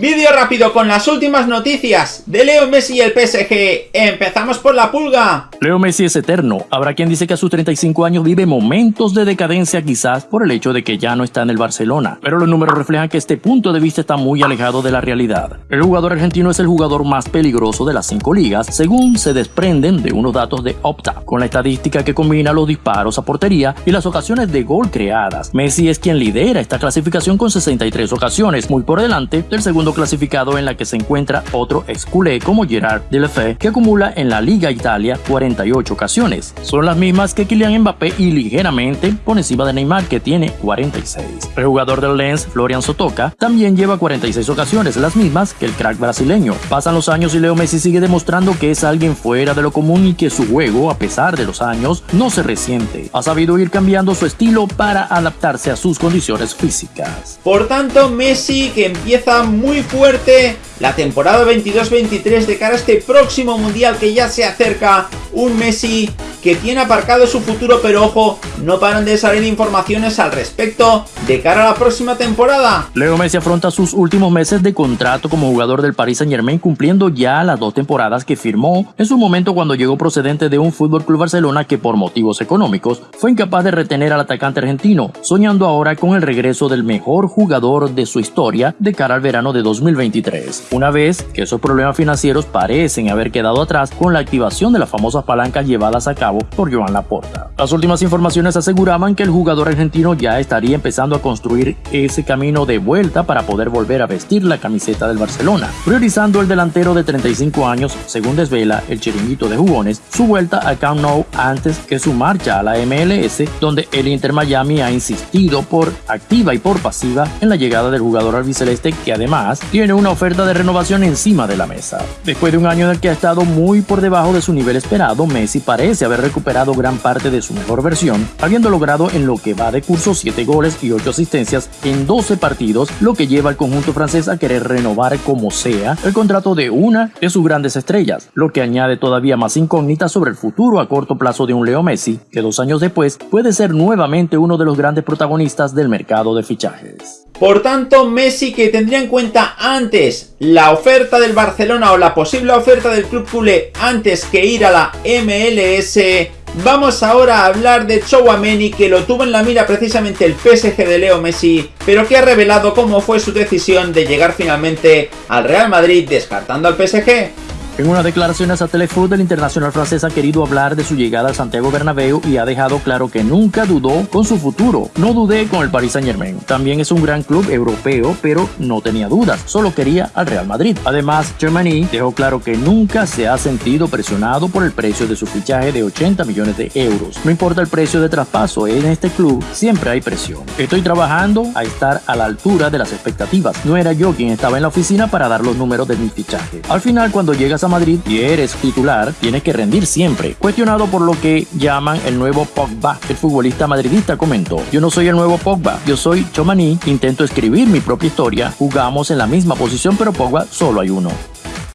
Vídeo rápido con las últimas noticias de Leo Messi y el PSG. Empezamos por la pulga. Leo Messi es eterno. Habrá quien dice que a sus 35 años vive momentos de decadencia quizás por el hecho de que ya no está en el Barcelona. Pero los números reflejan que este punto de vista está muy alejado de la realidad. El jugador argentino es el jugador más peligroso de las cinco ligas, según se desprenden de unos datos de Opta, con la estadística que combina los disparos a portería y las ocasiones de gol creadas. Messi es quien lidera esta clasificación con 63 ocasiones, muy por delante del segundo clasificado en la que se encuentra otro ex culé como Gerard Deulofeu que acumula en la Liga Italia 48 ocasiones. Son las mismas que Kylian Mbappé y ligeramente por encima de Neymar que tiene 46. El jugador del Lens, Florian Sotoka, también lleva 46 ocasiones, las mismas que el crack brasileño. Pasan los años y Leo Messi sigue demostrando que es alguien fuera de lo común y que su juego, a pesar de los años, no se resiente. Ha sabido ir cambiando su estilo para adaptarse a sus condiciones físicas. Por tanto, Messi que empieza muy fuerte la temporada 22-23 de cara a este próximo mundial que ya se acerca. Un Messi que tiene aparcado su futuro, pero ojo, no paran de salir informaciones al respecto de cara a la próxima temporada. Leo Messi afronta sus últimos meses de contrato como jugador del Paris Saint Germain cumpliendo ya las dos temporadas que firmó en su momento cuando llegó procedente de un Fútbol Club Barcelona que por motivos económicos fue incapaz de retener al atacante argentino, soñando ahora con el regreso del mejor jugador de su historia de cara al verano de 2023 una vez que esos problemas financieros parecen haber quedado atrás con la activación de las famosas palancas llevadas a cabo por Joan Laporta. Las últimas informaciones aseguraban que el jugador argentino ya estaría empezando a construir ese camino de vuelta para poder volver a vestir la camiseta del Barcelona, priorizando el delantero de 35 años, según desvela el chiringuito de jugones, su vuelta al Camp Nou antes que su marcha a la MLS, donde el Inter Miami ha insistido por activa y por pasiva en la llegada del jugador albiceleste que además tiene una oferta de renovación encima de la mesa. Después de un año en el que ha estado muy por debajo de su nivel esperado, Messi parece haber recuperado gran parte de su mejor versión, habiendo logrado en lo que va de curso 7 goles y 8 asistencias en 12 partidos, lo que lleva al conjunto francés a querer renovar como sea el contrato de una de sus grandes estrellas, lo que añade todavía más incógnitas sobre el futuro a corto plazo de un Leo Messi, que dos años después puede ser nuevamente uno de los grandes protagonistas del mercado de fichajes. Por tanto, Messi que tendría en cuenta antes la oferta del Barcelona o la posible oferta del club culé antes que ir a la MLS. Vamos ahora a hablar de Chouameni que lo tuvo en la mira precisamente el PSG de Leo Messi, pero que ha revelado cómo fue su decisión de llegar finalmente al Real Madrid descartando al PSG. En una declaración a Telefoot, el internacional francés ha querido hablar de su llegada al Santiago Bernabéu y ha dejado claro que nunca dudó con su futuro. No dudé con el Paris Saint Germain. También es un gran club europeo, pero no tenía dudas, solo quería al Real Madrid. Además, Germany dejó claro que nunca se ha sentido presionado por el precio de su fichaje de 80 millones de euros. No importa el precio de traspaso, en este club siempre hay presión. Estoy trabajando a estar a la altura de las expectativas. No era yo quien estaba en la oficina para dar los números de mi fichaje. Al final, cuando llegas a Madrid y eres titular, tienes que rendir siempre. Cuestionado por lo que llaman el nuevo Pogba, el futbolista madridista comentó, yo no soy el nuevo Pogba, yo soy Chomani, intento escribir mi propia historia, jugamos en la misma posición pero Pogba solo hay uno.